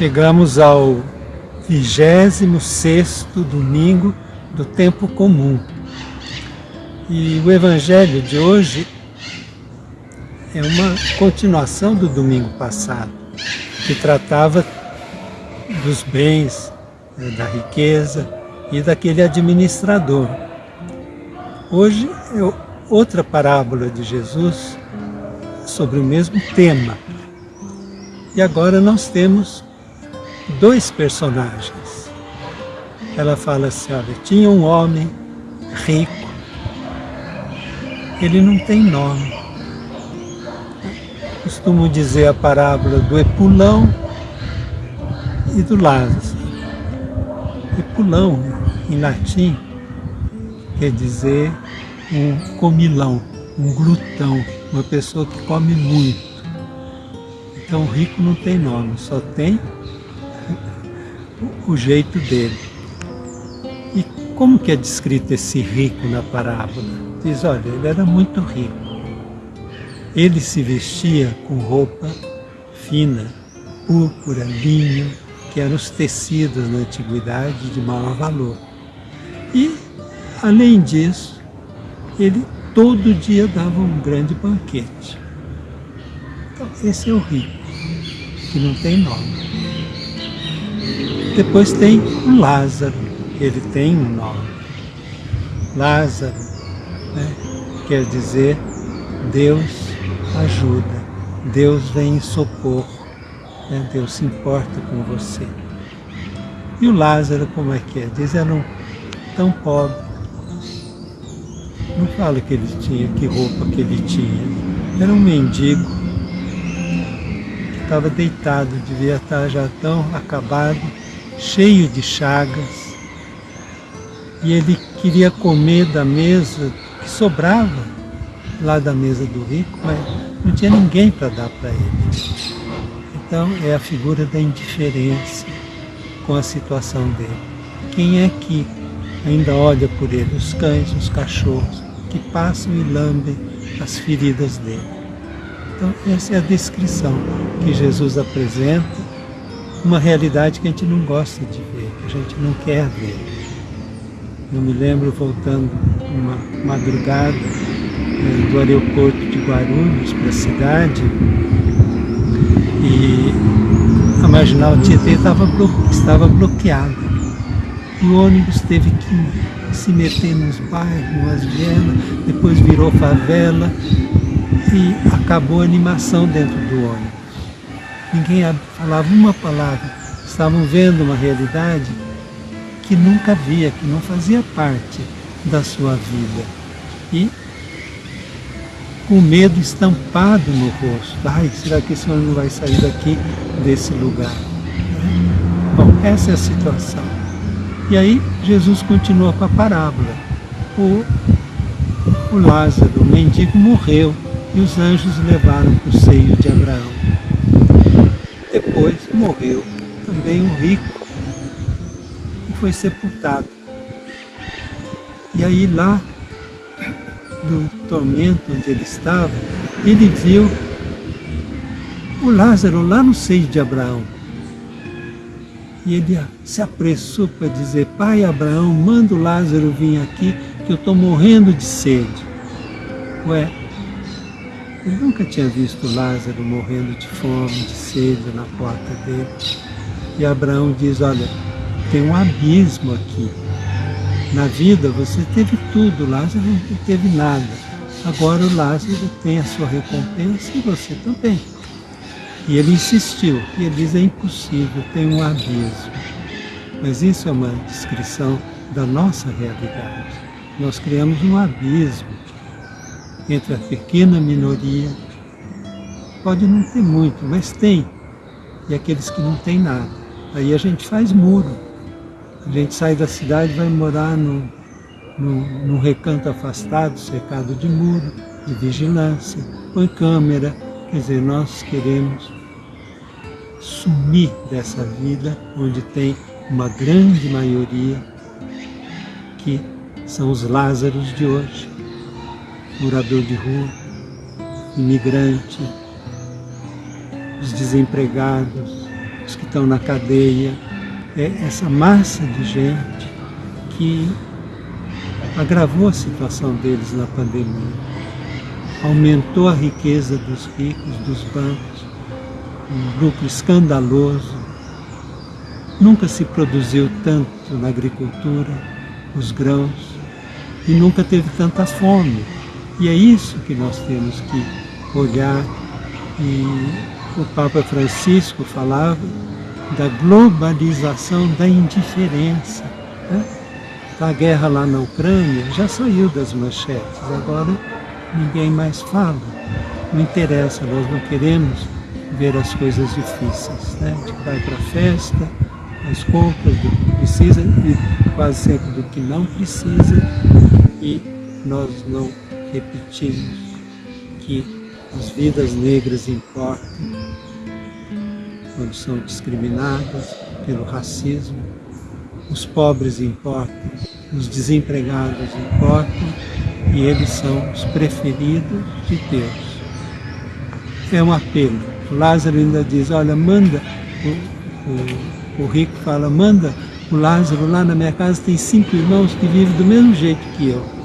Chegamos ao 26 domingo do tempo comum. E o evangelho de hoje é uma continuação do domingo passado, que tratava dos bens, né, da riqueza e daquele administrador. Hoje é outra parábola de Jesus sobre o mesmo tema. E agora nós temos dois personagens. Ela fala assim, olha, tinha um homem rico, ele não tem nome. Costumo dizer a parábola do Epulão e do Lázaro. Epulão, em latim, quer dizer um comilão, um glutão, uma pessoa que come muito. Então rico não tem nome, só tem o jeito dele. E como que é descrito esse rico na parábola? Diz, olha, ele era muito rico. Ele se vestia com roupa fina, púrpura, linho, que eram os tecidos na antiguidade de maior valor. E, além disso, ele todo dia dava um grande banquete. Então, esse é o rico, que não tem nome. Depois tem o Lázaro, ele tem um nome. Lázaro né, quer dizer Deus ajuda, Deus vem em socorro, né, Deus se importa com você. E o Lázaro, como é que é? Diz, era um tão pobre. Não fala que ele tinha, que roupa que ele tinha. Era um mendigo que estava deitado, devia estar já tão acabado cheio de chagas, e ele queria comer da mesa que sobrava lá da mesa do rico, mas não tinha ninguém para dar para ele. Então é a figura da indiferença com a situação dele. Quem é que ainda olha por ele? Os cães, os cachorros, que passam e lambem as feridas dele. Então essa é a descrição que Jesus apresenta uma realidade que a gente não gosta de ver, que a gente não quer ver. Eu me lembro voltando uma madrugada né, do aeroporto de Guarulhos para a cidade e a marginal Tietê estava, blo estava bloqueada. E o ônibus teve que se meter nos bairros, nas vielas, depois virou favela e acabou a animação dentro do ônibus ninguém falava uma palavra, estavam vendo uma realidade que nunca via, que não fazia parte da sua vida. E com medo estampado no rosto. Ai, será que esse homem não vai sair daqui, desse lugar? Bom, essa é a situação. E aí Jesus continua com a parábola. O, o Lázaro, o mendigo, morreu e os anjos levaram para o seio de Abraão. Depois morreu também um rico e foi sepultado. E aí lá, no tormento onde ele estava, ele viu o Lázaro lá no seio de Abraão. E ele se apressou para dizer, pai Abraão, manda o Lázaro vir aqui, que eu estou morrendo de sede. Ué, ele nunca tinha visto Lázaro morrendo de fome, de sede na porta dele. E Abraão diz, olha, tem um abismo aqui. Na vida você teve tudo, Lázaro não teve nada. Agora o Lázaro tem a sua recompensa e você também. E ele insistiu, e ele diz, é impossível, tem um abismo. Mas isso é uma descrição da nossa realidade. Nós criamos um abismo entre a pequena minoria, pode não ter muito, mas tem, e aqueles que não têm nada. Aí a gente faz muro, a gente sai da cidade e vai morar no, no, num recanto afastado, cercado de muro, de vigilância, põe câmera, quer dizer, nós queremos sumir dessa vida onde tem uma grande maioria que são os Lázaros de hoje, morador de rua, imigrante, os desempregados, os que estão na cadeia, é essa massa de gente que agravou a situação deles na pandemia, aumentou a riqueza dos ricos, dos bancos, um lucro escandaloso. Nunca se produziu tanto na agricultura, os grãos, e nunca teve tanta fome. E é isso que nós temos que olhar. E o Papa Francisco falava da globalização da indiferença. Né? A guerra lá na Ucrânia já saiu das manchetes, agora ninguém mais fala. Não interessa, nós não queremos ver as coisas difíceis. Né? A gente vai para a festa, as compras do que precisa e quase sempre do que não precisa e nós não repetimos que as vidas negras importam quando são discriminadas pelo racismo, os pobres importam, os desempregados importam e eles são os preferidos de Deus. É um apelo. Lázaro ainda diz, olha, manda, o, o, o rico fala, manda o Lázaro lá na minha casa tem cinco irmãos que vivem do mesmo jeito que eu.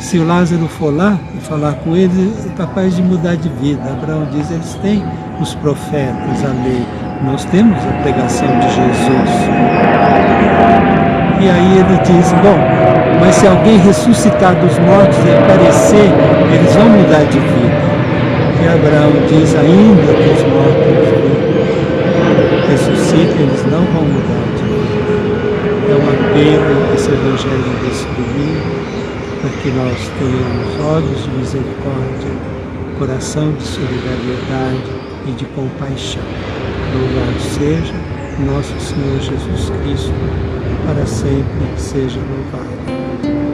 Se o Lázaro for lá e falar com eles, é capaz de mudar de vida. Abraão diz, eles têm os profetas, a lei. Nós temos a pregação de Jesus. E aí ele diz, bom, mas se alguém ressuscitar dos mortos e aparecer, eles vão mudar de vida. E Abraão diz, ainda que os mortos ressuscitem, eles não vão mudar de vida. É um apelo esse evangelho desse domingo, que nós tenhamos olhos de misericórdia, coração de solidariedade e de compaixão. Louvado seja nosso Senhor Jesus Cristo, para sempre seja louvado.